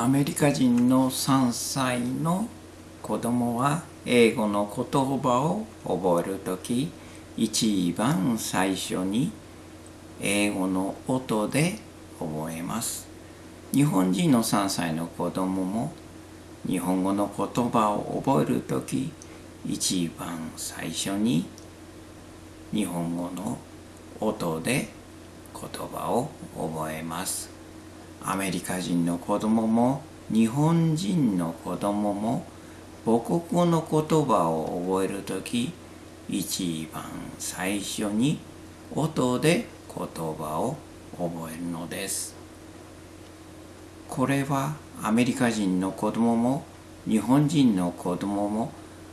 アメリカ人の3歳の子供は英語の言葉を覚えるとき一番最初に英語の音で覚えます。日本人の3歳の子供も日本語の言葉を覚えるとき一番最初に日本語の音で言葉を覚えます。アメリカ人の子供も日本人の子供も母国語の言葉を覚えるとき一番最初に音で言葉を覚えるのです。これはアメリカ人の子供も日本人の子供も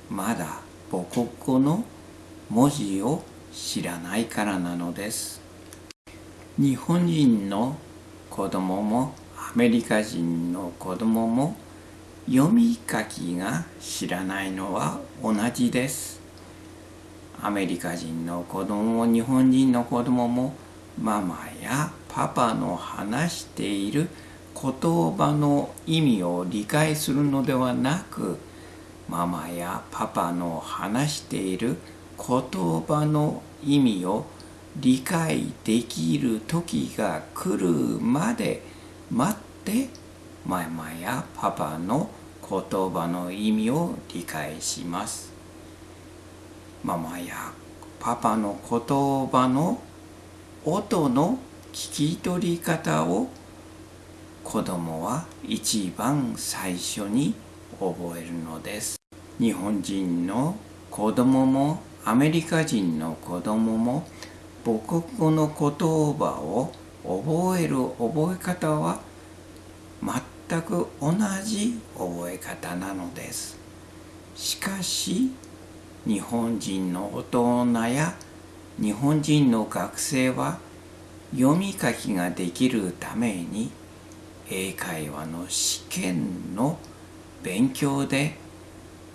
まだ母国語の文字を知らないからなのです。日本人の子供もアメリカ人の子供も読み書きが知らないのは同じです。アメリカ人の子供も日本人の子供もママやパパの話している言葉の意味を理解するのではなくママやパパの話している言葉の意味を理解できる時が来るまで待ってママやパパの言葉の意味を理解します。ママやパパの言葉の音の聞き取り方を子供は一番最初に覚えるのです。日本人の子供もアメリカ人の子供も母国語の言葉を覚える覚え方は全く同じ覚え方なのです。しかし日本人の大人や日本人の学生は読み書きができるために英会話の試験の勉強で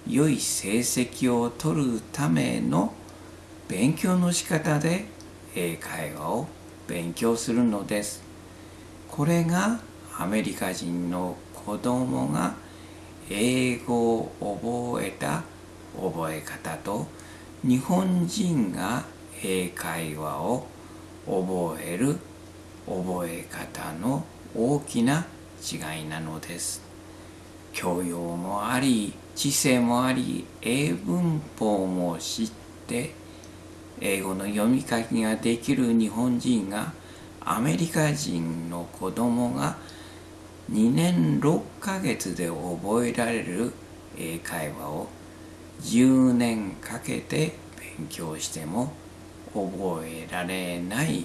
良い成績を取るための勉強の仕方で英会話を勉強するのです。これがアメリカ人の子供が英語を覚えた覚え方と日本人が英会話を覚える覚え方の大きな違いなのです。教養もあり知性もあり英文法も知って英語の読み書きができる日本人がアメリカ人の子供が2年6ヶ月で覚えられる英会話を10年かけて勉強しても覚えられない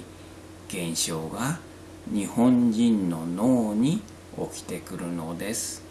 現象が日本人の脳に起きてくるのです。